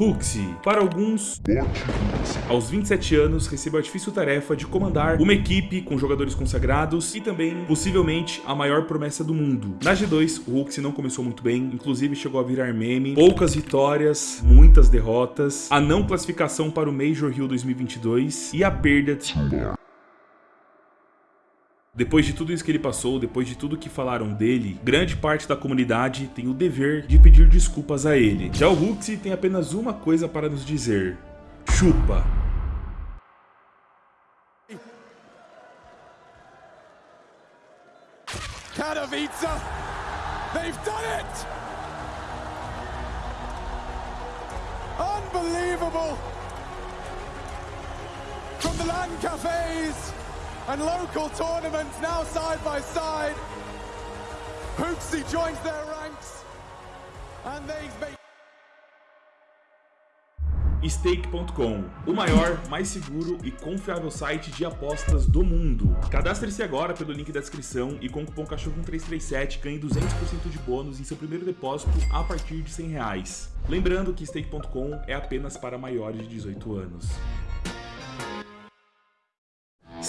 Huxley, para alguns, aos 27 anos, recebeu a difícil tarefa de comandar uma equipe com jogadores consagrados e também, possivelmente, a maior promessa do mundo. Na G2, o Huxley não começou muito bem, inclusive chegou a virar meme, poucas vitórias, muitas derrotas, a não classificação para o Major Rio 2022 e a perda de depois de tudo isso que ele passou, depois de tudo que falaram dele, grande parte da comunidade tem o dever de pedir desculpas a ele. Já o Huxley tem apenas uma coisa para nos dizer. Chupa. Katowice! They've done it! Unbelievable! From the LAN cafes and local tournaments now side by side. Hoopsy joins their ranks and they make Stake.com, o maior, mais seguro e confiável site de apostas do mundo. Cadastre-se agora pelo link da descrição e com o cupom CACHORRO337 ganhe 200% de bônus em seu primeiro depósito a partir de 100 reais. Lembrando que Stake.com é apenas para maiores de 18 anos.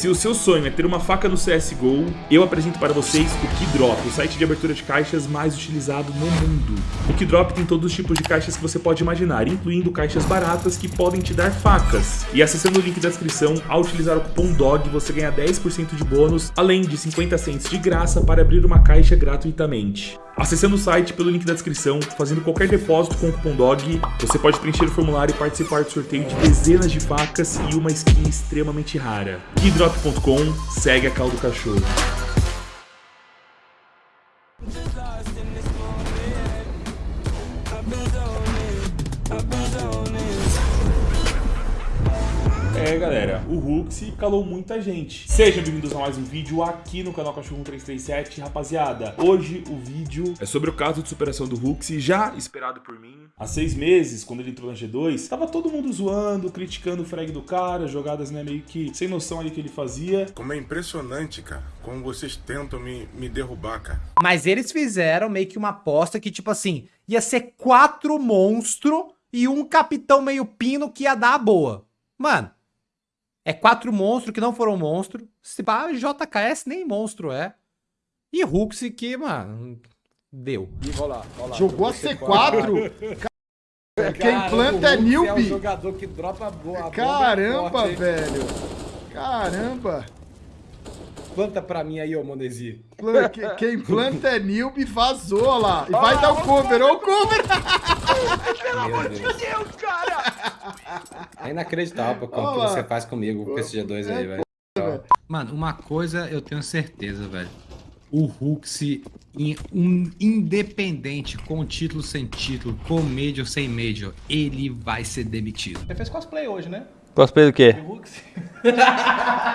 Se o seu sonho é ter uma faca no CSGO, eu apresento para vocês o Keydrop, o site de abertura de caixas mais utilizado no mundo. O Keydrop tem todos os tipos de caixas que você pode imaginar, incluindo caixas baratas que podem te dar facas. E acessando o link da descrição, ao utilizar o cupom DOG, você ganha 10% de bônus, além de 50 cents de graça para abrir uma caixa gratuitamente. Acessando o site pelo link da descrição, fazendo qualquer depósito com o cupom DOG, você pode preencher o formulário e participar do sorteio de dezenas de facas e uma skin extremamente rara. Keydrop.com, segue a caldo cachorro. É, galera, o Hux calou muita gente. Sejam bem-vindos a mais um vídeo aqui no canal Cachorro 337, rapaziada. Hoje o vídeo é sobre o caso de superação do Hux, já esperado por mim. Há seis meses, quando ele entrou na G2, tava todo mundo zoando, criticando o frag do cara, jogadas, né, meio que sem noção ali que ele fazia. Como é impressionante, cara, como vocês tentam me, me derrubar, cara. Mas eles fizeram meio que uma aposta que, tipo assim, ia ser quatro monstros e um capitão meio pino que ia dar a boa. Mano, é quatro monstros que não foram monstro. Se pá, JKS nem monstro é. E Hux que, mano, deu. E rolar, rolar. Jogou a C4? Quem planta é newbie. É um jogador que dropa boa. Caramba, é velho. Caramba. Planta pra mim aí, ô Mondesi. Quem planta é newbie vazou lá. E vai dar o cover, ó o cover. Pelo amor de Deus, cara. É inacreditável o que você faz comigo com esse G2 aí, velho. Mano, uma coisa eu tenho certeza, velho. O Hux, um independente, com título sem título, com Major sem Major, ele vai ser demitido. Você fez cosplay hoje, né? Cosplay do quê?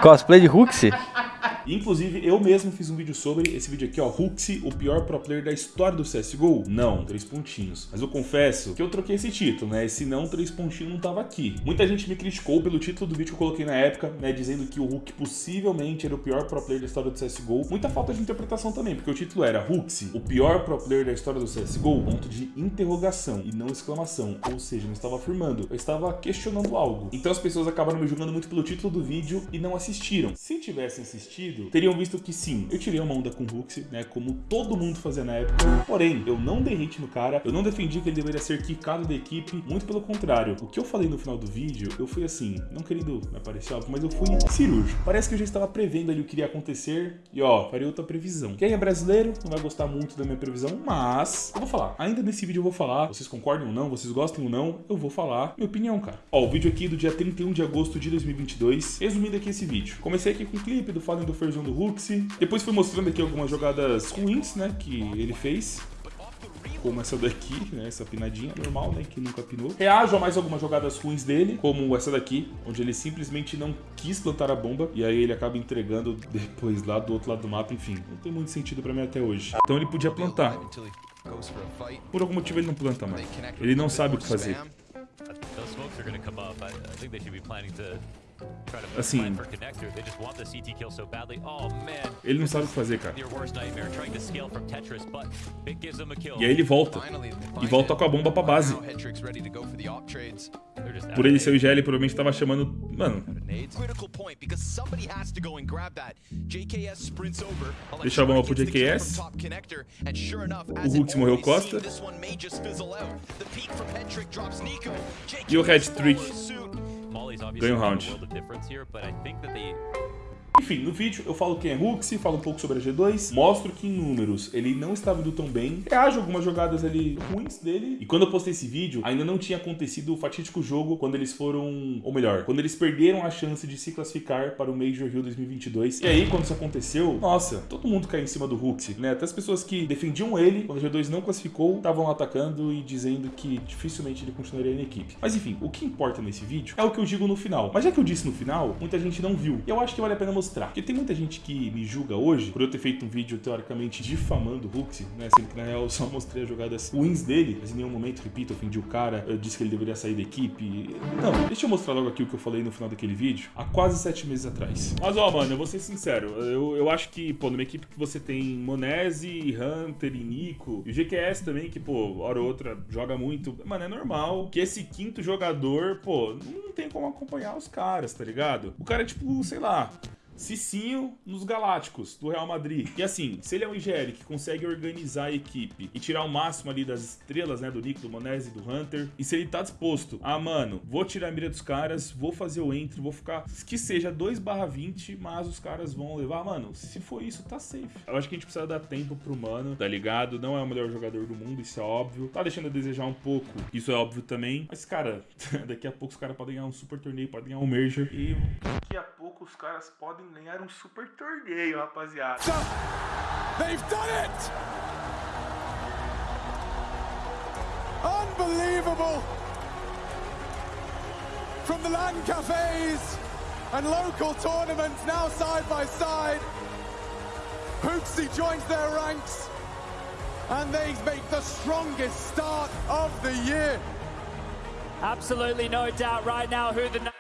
cosplay de Hux? Inclusive, eu mesmo fiz um vídeo sobre esse vídeo aqui, ó, Huxi, o pior pro player da história do CSGO. Não, três pontinhos. Mas eu confesso que eu troquei esse título, né? Se não, três pontinhos não tava aqui. Muita gente me criticou pelo título do vídeo que eu coloquei na época, né? Dizendo que o Hulk possivelmente era o pior pro player da história do CSGO. Muita falta de interpretação também, porque o título era Huxi, o pior pro player da história do CSGO, ponto de interrogação e não exclamação. Ou seja, não estava afirmando, eu estava questionando algo. Então as pessoas acabaram me julgando muito pelo título do vídeo e não assistiram. Se tivessem assistido, teriam visto que sim, eu tirei uma onda com o Hux, né, como todo mundo fazia na época, porém, eu não dei hate no cara, eu não defendi que ele deveria ser quicado da equipe, muito pelo contrário. O que eu falei no final do vídeo, eu fui assim, não querendo me aparecer algo, mas eu fui cirúrgico. Parece que eu já estava prevendo ali o que iria acontecer e ó, farei outra previsão. Quem é brasileiro não vai gostar muito da minha previsão, mas eu vou falar. Ainda nesse vídeo eu vou falar, vocês concordam ou não, vocês gostam ou não, eu vou falar minha opinião, cara. Ó, o vídeo aqui do dia 31 de agosto de 2022, resumindo aqui esse vídeo. Comecei aqui com um clipe do Fallen do Huxi. Depois fui mostrando aqui algumas jogadas ruins, né, que ele fez. Como essa daqui, né, essa pinadinha normal, né, que nunca pinou. Reajo a mais algumas jogadas ruins dele, como essa daqui, onde ele simplesmente não quis plantar a bomba, e aí ele acaba entregando depois lá do outro lado do mapa, enfim. Não tem muito sentido pra mim até hoje. Então ele podia plantar. Por algum motivo ele não planta mais. Ele não sabe o que fazer. Assim, ele não sabe o que fazer, cara. E aí ele volta. E volta com a bomba pra base. Por ele ser o IGL, ele provavelmente tava chamando... Mano... Deixa a bomba pro JKS. O Hulk morreu Costa. E o Red Trick obviously Gloomhound. a world of difference here, but I think that they Enfim, no vídeo eu falo quem é Huxi, falo um pouco sobre a G2, mostro que em números ele não estava indo tão bem, reajo algumas jogadas ali ruins dele, e quando eu postei esse vídeo, ainda não tinha acontecido o fatídico jogo quando eles foram, ou melhor, quando eles perderam a chance de se classificar para o Major Rio 2022. E aí, quando isso aconteceu, nossa, todo mundo caiu em cima do Huxi, né? Até as pessoas que defendiam ele, quando a G2 não classificou, estavam atacando e dizendo que dificilmente ele continuaria na equipe. Mas enfim, o que importa nesse vídeo é o que eu digo no final. Mas já que eu disse no final, muita gente não viu. E eu acho que vale a pena mostrar mostrar. Porque tem muita gente que me julga hoje por eu ter feito um vídeo teoricamente difamando o Huxi, né? Sendo que na real eu só mostrei as jogadas wins dele, mas em nenhum momento, repito, ofendi o cara, eu disse que ele deveria sair da equipe. Não, deixa eu mostrar logo aqui o que eu falei no final daquele vídeo, há quase sete meses atrás. Mas ó, mano, eu vou ser sincero, eu, eu acho que, pô, numa equipe que você tem Monese, Hunter e Nico, e o GQS também, que, pô, hora ou outra joga muito, mano, é normal que esse quinto jogador, pô, não tem como acompanhar os caras, tá ligado? O cara é tipo, sei lá, Cicinho nos Galácticos, do Real Madrid. E assim, se ele é um IGL que consegue organizar a equipe e tirar o máximo ali das estrelas, né, do Nico, do Monese, do Hunter, e se ele tá disposto ah, mano, vou tirar a mira dos caras, vou fazer o entry, vou ficar, que seja 2 barra 20, mas os caras vão levar, mano, se for isso, tá safe. Eu acho que a gente precisa dar tempo pro mano, tá ligado? Não é o melhor jogador do mundo, isso é óbvio. Tá deixando a desejar um pouco, isso é óbvio também. Mas, cara, daqui a pouco os caras podem ganhar um super torneio, podem ganhar um Major, e daqui a pouco os caras podem ganhar um super torneio, rapaziada. They've done it! Unbelievable! From the LAN cafes and local tournaments now side by side, Hoopsy joins their ranks and they make the strongest start of the year. Absolutely no doubt right now who the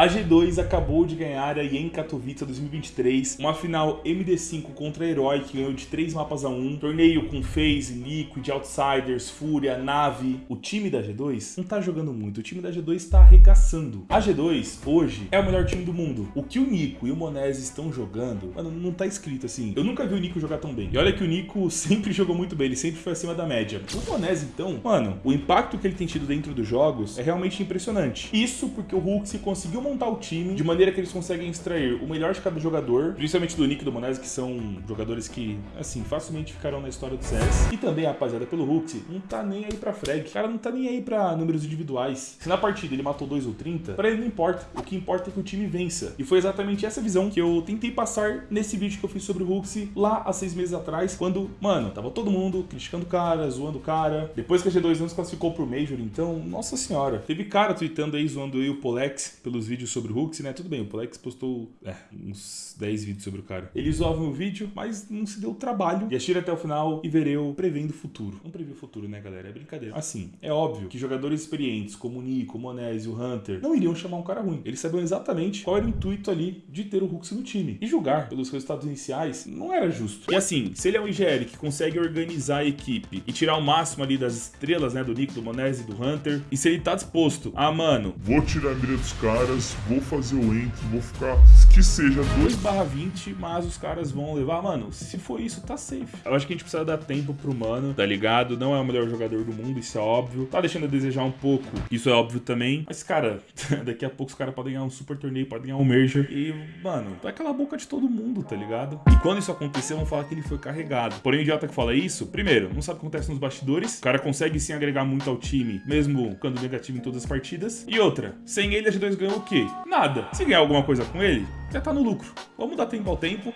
A G2 acabou de ganhar a em Katowice 2023, uma final MD5 contra a Herói que ganhou de 3 mapas a 1, torneio com FaZe, Liquid, Outsiders, Fúria, Nave. O time da G2 não tá jogando muito, o time da G2 tá arregaçando. A G2, hoje, é o melhor time do mundo. O que o Nico e o Monese estão jogando, mano, não tá escrito assim. Eu nunca vi o Nico jogar tão bem. E olha que o Nico sempre jogou muito bem, ele sempre foi acima da média. O Monese, então, mano, o impacto que ele tem tido dentro dos jogos é realmente impressionante. Isso porque o Hulk se conseguiu montar o time de maneira que eles conseguem extrair o melhor de cada jogador, principalmente do Nick e do Monese, que são jogadores que, assim, facilmente ficarão na história do CS. E também, rapaziada, pelo Hulk, não tá nem aí pra frag. O cara não tá nem aí pra números individuais. Se na partida ele matou 2 ou 30, pra ele não importa. O que importa é que o time vença. E foi exatamente essa visão que eu tentei passar nesse vídeo que eu fiz sobre o Hulk lá há seis meses atrás, quando, mano, tava todo mundo criticando o cara, zoando o cara. Depois que a G2 não se classificou pro Major, então, nossa senhora. Teve cara tweetando aí, zoando eu e o Polex pelos vídeos sobre o Hooks, né? Tudo bem, o Polex postou é, uns 10 vídeos sobre o cara. Ele zoava o vídeo, mas não se deu trabalho. E assistir até o final e ver eu prevendo o futuro. Não previ o futuro, né, galera? É brincadeira. Assim, é óbvio que jogadores experientes como o Nico, o Monese e o Hunter não iriam chamar um cara ruim. Eles sabiam exatamente qual era o intuito ali de ter o Hooks no time. E julgar pelos resultados iniciais não era justo. E assim, se ele é um IGL que consegue organizar a equipe e tirar o máximo ali das estrelas, né, do Nico, do Monese e do Hunter, e se ele tá disposto a, mano, vou tirar a mira dos caras, vou fazer o entry, vou ficar que seja 2 barra 20, mas os caras vão levar, mano, se for isso, tá safe. Eu acho que a gente precisa dar tempo pro mano, tá ligado? Não é o melhor jogador do mundo, isso é óbvio. Tá deixando a desejar um pouco, isso é óbvio também. Mas, cara, daqui a pouco os caras podem ganhar um super torneio, podem ganhar um Major. E, mano, vai calar a boca de todo mundo, tá ligado? E quando isso acontecer, vão falar que ele foi carregado. Porém, o idiota que fala isso, primeiro, não sabe o que acontece nos bastidores. O cara consegue sim agregar muito ao time, mesmo ficando negativo em todas as partidas. E outra, sem ele a G2 ganhou o quê? Nada. Se ganhar alguma coisa com ele, já tá no lucro. Vamos dar tempo ao tempo.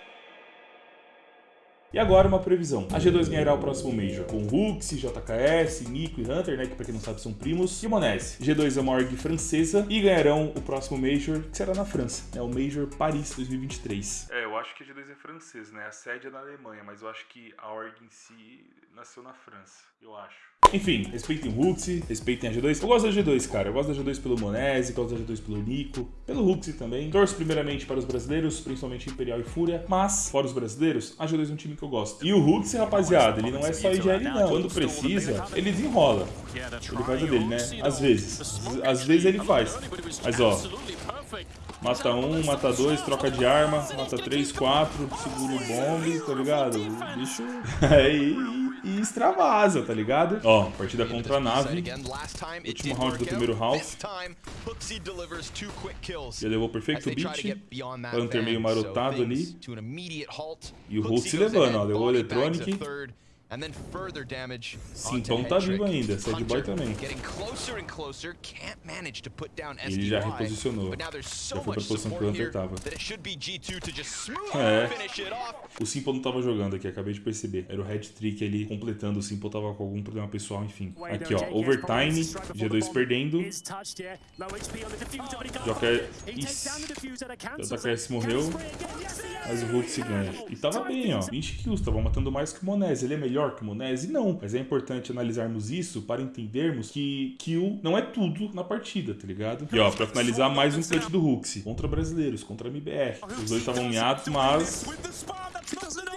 E agora uma previsão. A G2 ganhará o próximo Major com Hux, JKS, Nico e Hunter, né, que pra quem não sabe são primos, e Monese. G2 é uma org francesa e ganharão o próximo Major, que será na França, né, o Major Paris 2023. É, eu acho que a G2 é francês, né? A sede é na Alemanha, mas eu acho que a org em si nasceu na França, eu acho. Enfim, respeitem o Huxi, respeitem a G2. Eu gosto da G2, cara. Eu gosto da G2 pelo Monese, gosto da G2 pelo Nico, pelo Huxi também. Torço primeiramente para os brasileiros, principalmente Imperial e Fúria, mas, fora os brasileiros, a G2 é um time que eu gosto. E o Huxi, rapaziada, ele não é só IGL não. Quando precisa, ele desenrola. Ele faz a dele, né? Às vezes. Às vezes ele faz. Mas, ó, Mata um, mata dois, troca de arma, mata três, quatro, segura o bombe, tá ligado? O bicho. Aí. e extravasa, tá ligado? Ó, partida contra a nave. Último round do primeiro half. Já levou perfeito beat. Panther meio marotado ali. E o Hulk se levando, ó. Levou o Electronic. Simpão tá vivo ainda, Sad Boy também. Ele já reposicionou. Já foi pra posição que o Hunter tava. É. O Simple não tava jogando aqui, acabei de perceber. Era o Red Trick ali completando. O Simple tava com algum problema pessoal, enfim. Aqui, ó. Overtime. G2 perdendo. Joker. Ixi. JKS morreu. Mas o Hulk se ganha. E tava bem, ó. 20 kills. Tava matando mais que o Monese. Ele é melhor que o Monese? Não. Mas é importante analisarmos isso para entendermos que kill não é tudo na partida, tá ligado? E ó, pra finalizar, mais um clutch do Huxi. Contra brasileiros, contra MBR. Os dois estavam miados, mas...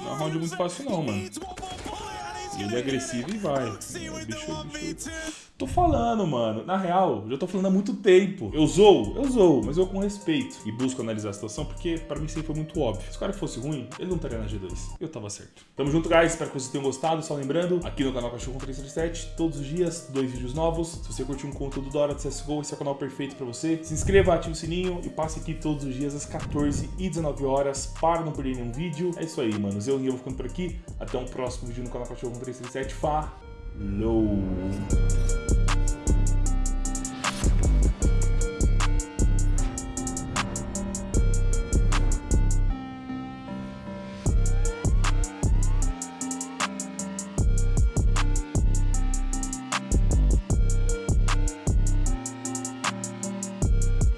Não é um round muito fácil não, mano. Ele é agressivo e vai. O bicho, bicho... Tô falando, mano. Na real, já tô falando há muito tempo. Eu zoo, eu zoo, mas eu com respeito. E busco analisar a situação, porque pra mim aí foi muito óbvio. Se o cara fosse ruim, ele não estaria na G2. Eu tava certo. Tamo junto, guys. Espero que vocês tenham gostado. Só lembrando, aqui no canal Cachorro 337, todos os dias, dois vídeos novos. Se você curtiu um conteúdo da hora de CSGO, esse é o canal perfeito pra você. Se inscreva, ative o sininho e passe aqui todos os dias às 14 e 19 horas para não perder nenhum vídeo. É isso aí, manos. Eu, eu vou ficando por aqui. Até um próximo vídeo no canal Cachorro 337. Falou!